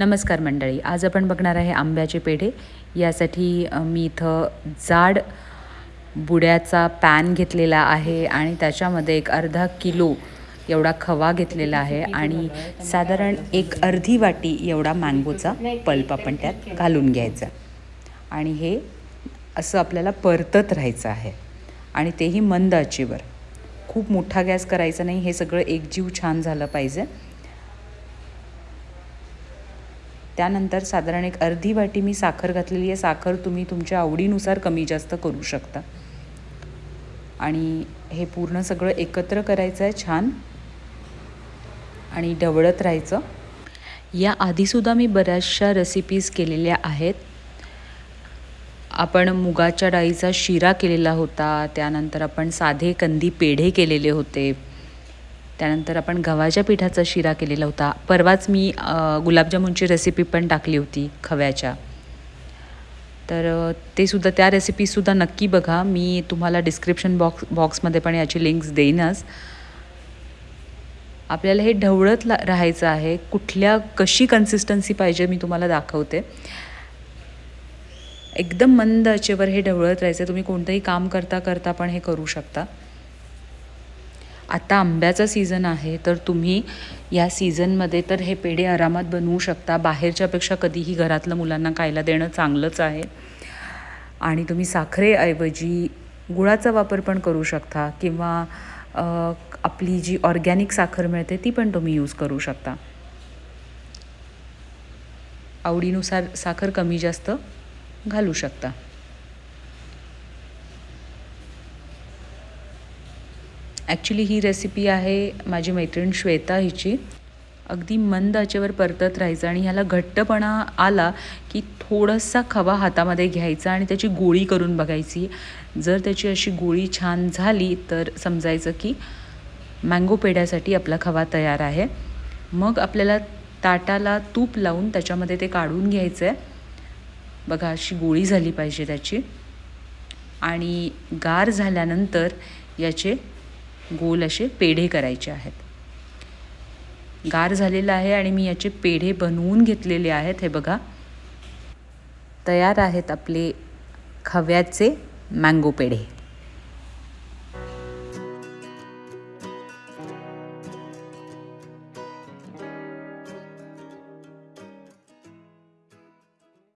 नमस्कार मंडळी आज आपण बघणार आहे आंब्याचे पेढे. यासाठी मी इथं जाड बुड्याचा पॅन घेतलेला आहे आणि त्याच्यामध्ये एक अर्धा किलो एवढा खवा घेतलेला आहे आणि साधारण एक अर्धी वाटी एवढा मँगोचा पल्प आपण त्यात घालून घ्यायचा. आणि हे असं आपल्याला परतत राहायचं आहे आणि तेही मंद आचेवर. खूप मोठा गॅस करायचा नाही हे सगळं एकजीव छान झालं पाहिजे. त्यानंतर साधारण एक अर्धी वाटी मी साखर घातलेली आहे. साखर तुम्ही तुमच्या आवडीनुसार कमी जास्त करू शकता. आणि हे पूर्ण सगळं एकत्र करायचं आहे छान. आणि ढवळत राहायचं. या आधीसुद्धा मी बऱ्याचशा रेसिपीज केलेल्या आहेत. आपण मुगाच्या डाळीचा शिरा केलेला होता. त्यानंतर आपण साधे कंदी पेढे केलेले होते. त्यानंतर आपण गव्हाच्या पिठाचा शिरा केलेला होता. परवाच मी गुलाबजामुनची रेसिपी पण टाकली होती खव्याच्या. तर ते सुद्धा त्या रेसिपीसुद्धा नक्की बघा. मी तुम्हाला डिस्क्रिप्शन बॉक्स बॉक्समध्ये पण याची लिंक्स देईनच. आपल्याला हे ढवळत ला राहायचं आहे. कुठल्या कशी कन्सिस्टन्सी पाहिजे मी तुम्हाला दाखवते. एकदम मंद आचेवर हे ढवळत राहायचं. तुम्ही कोणतंही काम करता करता पण हे करू शकता. आता आंब्याचा सीझन आहे तर तुम्ही या सीझनमध्ये तर हे पेढे आरामात बनवू शकता. बाहेरच्यापेक्षा कधीही घरातलं मुलांना खायला देणं चांगलंच आहे. आणि तुम्ही साखरेऐवजी गुळाचा वापर पण करू शकता किंवा आपली जी ऑर्गॅनिक साखर मिळते ती पण तुम्ही यूज करू शकता. आवडीनुसार साखर कमी जास्त घालू शकता. ॲक्च्युली ही रेसिपी आहे माझी मैत्रीण श्वेता हिची. अगदी मंद आचेवर परतत राहायचं आणि ह्याला घट्टपणा आला की थोडासा खवा हातामध्ये घ्यायचा आणि त्याची गोळी करून बघायची. जर त्याची अशी गोळी छान झाली तर समजायचं की मँगो पेढ्यासाठी आपला खवा तयार आहे. मग आपल्याला ताटाला तूप लावून त्याच्यामध्ये ते काढून घ्यायचं आहे बघा अशी गोळी झाली पाहिजे त्याची. आणि गार झाल्यानंतर याचे गोल असे पेढे करायचे आहेत. गार झालेलं आहे आणि मी याचे पेढे बनवून घेतलेले आहेत. हे बघा. तयार आहेत आपले खव्याचे मँगो पेढे.